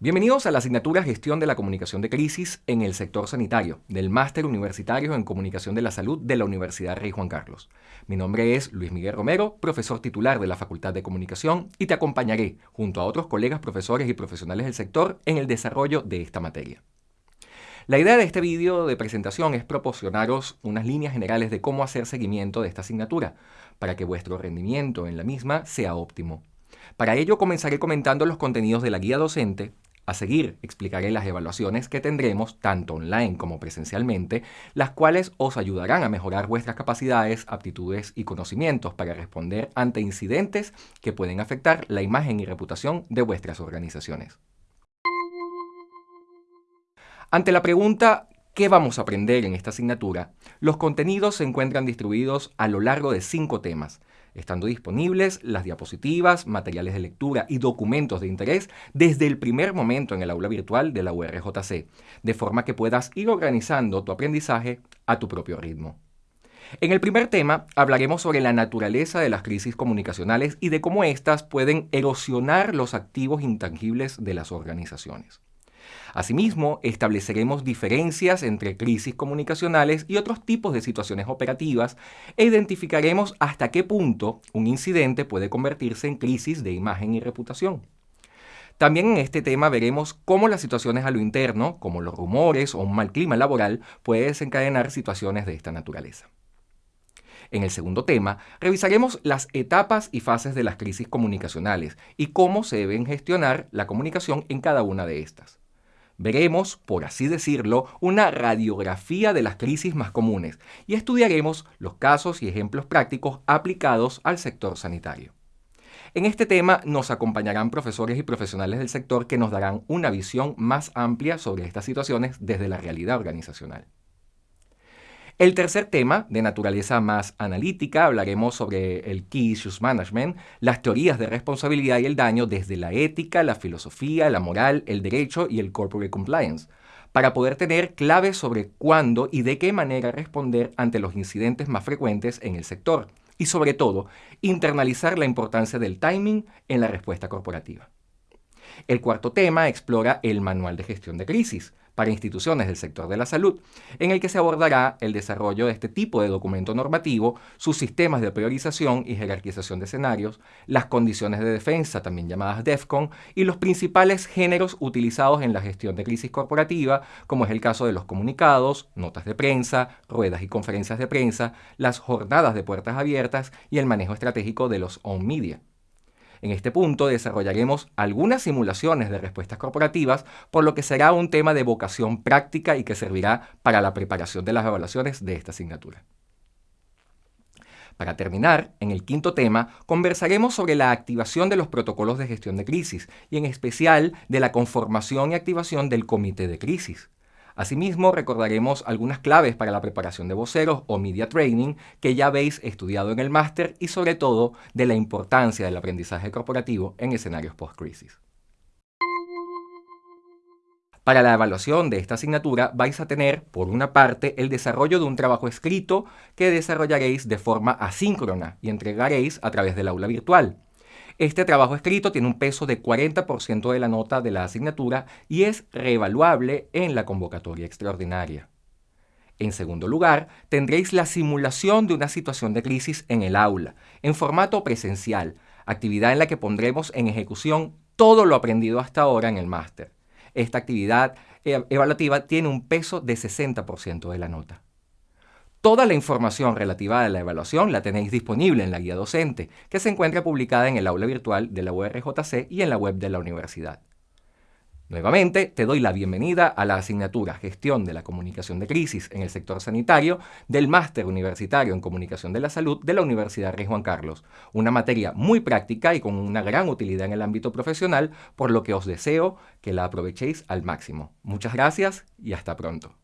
Bienvenidos a la asignatura Gestión de la Comunicación de Crisis en el sector sanitario del Máster Universitario en Comunicación de la Salud de la Universidad Rey Juan Carlos. Mi nombre es Luis Miguel Romero, profesor titular de la Facultad de Comunicación y te acompañaré junto a otros colegas profesores y profesionales del sector en el desarrollo de esta materia. La idea de este vídeo de presentación es proporcionaros unas líneas generales de cómo hacer seguimiento de esta asignatura, para que vuestro rendimiento en la misma sea óptimo. Para ello comenzaré comentando los contenidos de la guía docente a seguir explicaré las evaluaciones que tendremos tanto online como presencialmente, las cuales os ayudarán a mejorar vuestras capacidades, aptitudes y conocimientos para responder ante incidentes que pueden afectar la imagen y reputación de vuestras organizaciones. Ante la pregunta ¿qué vamos a aprender en esta asignatura? Los contenidos se encuentran distribuidos a lo largo de cinco temas, estando disponibles las diapositivas, materiales de lectura y documentos de interés desde el primer momento en el aula virtual de la URJC, de forma que puedas ir organizando tu aprendizaje a tu propio ritmo. En el primer tema hablaremos sobre la naturaleza de las crisis comunicacionales y de cómo éstas pueden erosionar los activos intangibles de las organizaciones. Asimismo, estableceremos diferencias entre crisis comunicacionales y otros tipos de situaciones operativas e identificaremos hasta qué punto un incidente puede convertirse en crisis de imagen y reputación. También en este tema veremos cómo las situaciones a lo interno, como los rumores o un mal clima laboral, puede desencadenar situaciones de esta naturaleza. En el segundo tema, revisaremos las etapas y fases de las crisis comunicacionales y cómo se deben gestionar la comunicación en cada una de estas. Veremos, por así decirlo, una radiografía de las crisis más comunes y estudiaremos los casos y ejemplos prácticos aplicados al sector sanitario. En este tema nos acompañarán profesores y profesionales del sector que nos darán una visión más amplia sobre estas situaciones desde la realidad organizacional. El tercer tema, de naturaleza más analítica, hablaremos sobre el Key Issues Management, las teorías de responsabilidad y el daño desde la ética, la filosofía, la moral, el derecho y el corporate compliance, para poder tener claves sobre cuándo y de qué manera responder ante los incidentes más frecuentes en el sector y sobre todo internalizar la importancia del timing en la respuesta corporativa. El cuarto tema explora el manual de gestión de crisis, para instituciones del sector de la salud, en el que se abordará el desarrollo de este tipo de documento normativo, sus sistemas de priorización y jerarquización de escenarios, las condiciones de defensa, también llamadas DEFCON, y los principales géneros utilizados en la gestión de crisis corporativa, como es el caso de los comunicados, notas de prensa, ruedas y conferencias de prensa, las jornadas de puertas abiertas y el manejo estratégico de los on-media. En este punto desarrollaremos algunas simulaciones de respuestas corporativas, por lo que será un tema de vocación práctica y que servirá para la preparación de las evaluaciones de esta asignatura. Para terminar, en el quinto tema, conversaremos sobre la activación de los protocolos de gestión de crisis y en especial de la conformación y activación del comité de crisis. Asimismo, recordaremos algunas claves para la preparación de voceros o media training que ya habéis estudiado en el máster y sobre todo de la importancia del aprendizaje corporativo en escenarios post-crisis. Para la evaluación de esta asignatura vais a tener, por una parte, el desarrollo de un trabajo escrito que desarrollaréis de forma asíncrona y entregaréis a través del aula virtual. Este trabajo escrito tiene un peso de 40% de la nota de la asignatura y es reevaluable en la convocatoria extraordinaria. En segundo lugar, tendréis la simulación de una situación de crisis en el aula, en formato presencial, actividad en la que pondremos en ejecución todo lo aprendido hasta ahora en el máster. Esta actividad eh, evaluativa tiene un peso de 60% de la nota. Toda la información relativa a la evaluación la tenéis disponible en la guía docente, que se encuentra publicada en el aula virtual de la URJC y en la web de la universidad. Nuevamente, te doy la bienvenida a la asignatura Gestión de la Comunicación de Crisis en el sector sanitario del Máster Universitario en Comunicación de la Salud de la Universidad Rey Juan Carlos, una materia muy práctica y con una gran utilidad en el ámbito profesional, por lo que os deseo que la aprovechéis al máximo. Muchas gracias y hasta pronto.